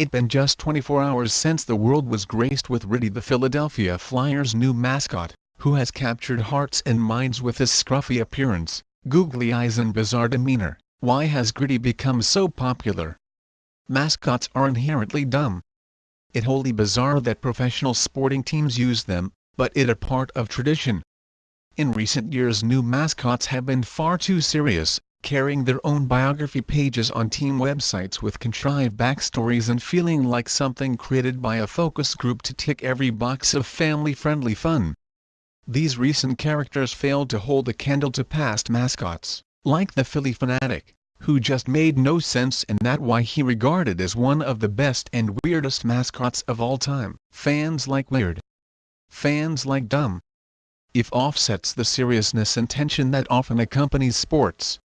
It been just 24 hours since the world was graced with Gritty the Philadelphia Flyers' new mascot, who has captured hearts and minds with his scruffy appearance, googly eyes and bizarre demeanor. Why has Gritty become so popular? Mascots are inherently dumb. It wholly bizarre that professional sporting teams use them, but it a part of tradition. In recent years new mascots have been far too serious, carrying their own biography pages on team websites with contrived backstories and feeling like something created by a focus group to tick every box of family-friendly fun. These recent characters failed to hold a candle to past mascots, like the Phillie Phanatic, who just made no sense and that why he regarded as one of the best and weirdest mascots of all time. Fans like weird. Fans like dumb. If offsets the seriousness and tension that often accompanies sports,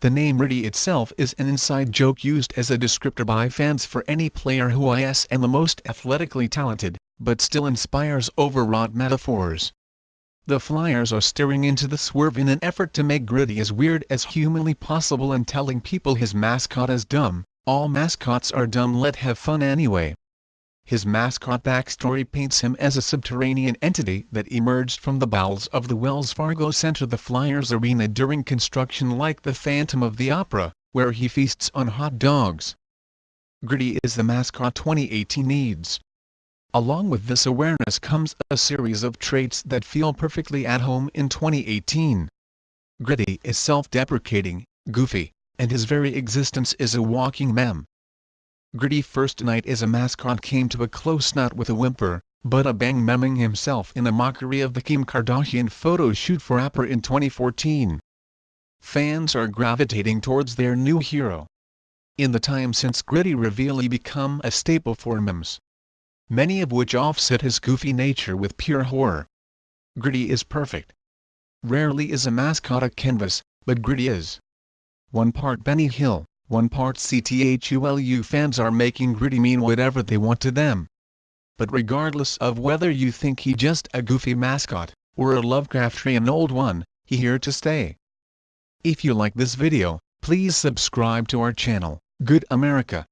the name Gritty itself is an inside joke used as a descriptor by fans for any player who is and the most athletically talented, but still inspires overwrought metaphors. The Flyers are staring into the swerve in an effort to make Gritty as weird as humanly possible and telling people his mascot is dumb. All mascots are dumb let have fun anyway. His mascot backstory paints him as a subterranean entity that emerged from the bowels of the Wells Fargo Center the Flyers arena during construction like the Phantom of the Opera, where he feasts on hot dogs. Gritty is the mascot 2018 needs. Along with this awareness comes a series of traits that feel perfectly at home in 2018. Gritty is self-deprecating, goofy, and his very existence is a walking meme. Gritty First Night as a mascot came to a close not with a whimper, but a bang memming himself in a mockery of the Kim Kardashian photo shoot for Apple in 2014. Fans are gravitating towards their new hero. In the time since Gritty reveal he become a staple for memes, many of which offset his goofy nature with pure horror. Gritty is perfect. Rarely is a mascot a canvas, but Gritty is. One part Benny Hill, one part Cthulhu fans are making Gritty mean whatever they want to them. But regardless of whether you think he just a goofy mascot, or a Lovecraftian old one, he here to stay. If you like this video, please subscribe to our channel, Good America.